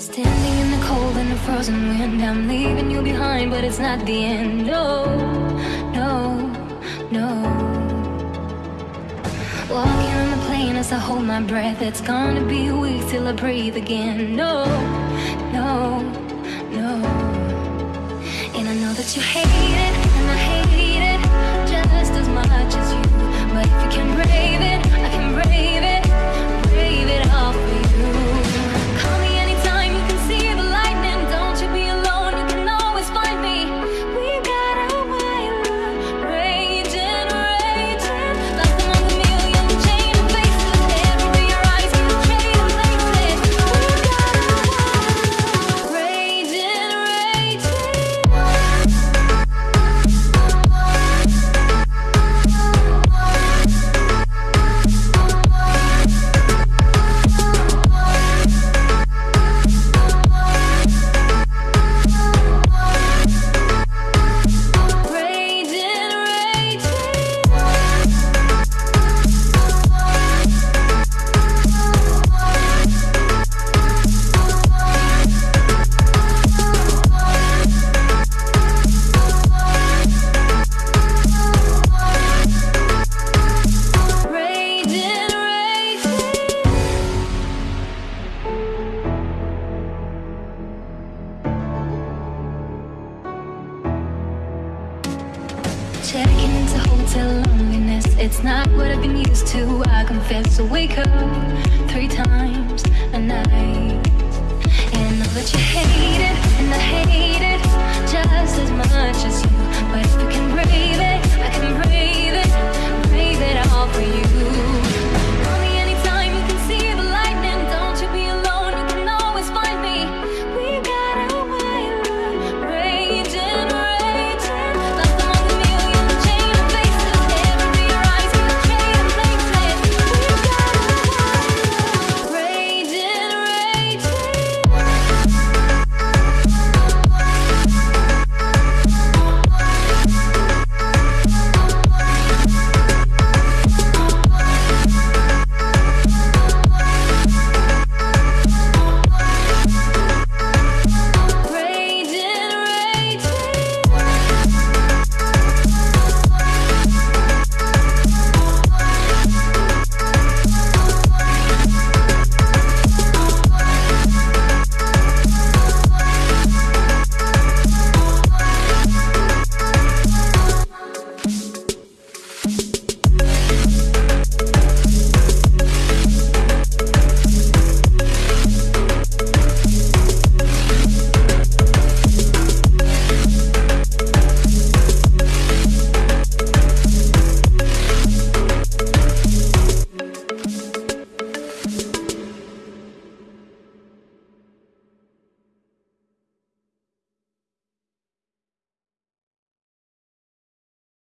Standing in the cold and the frozen wind, I'm leaving you behind, but it's not the end. No, no, no. Walking on the plane as I hold my breath, it's gonna be a week till I breathe again. No, no, no. And I know that you hate Checking into hotel loneliness. It's not what I've been used to. I confess. So wake up three times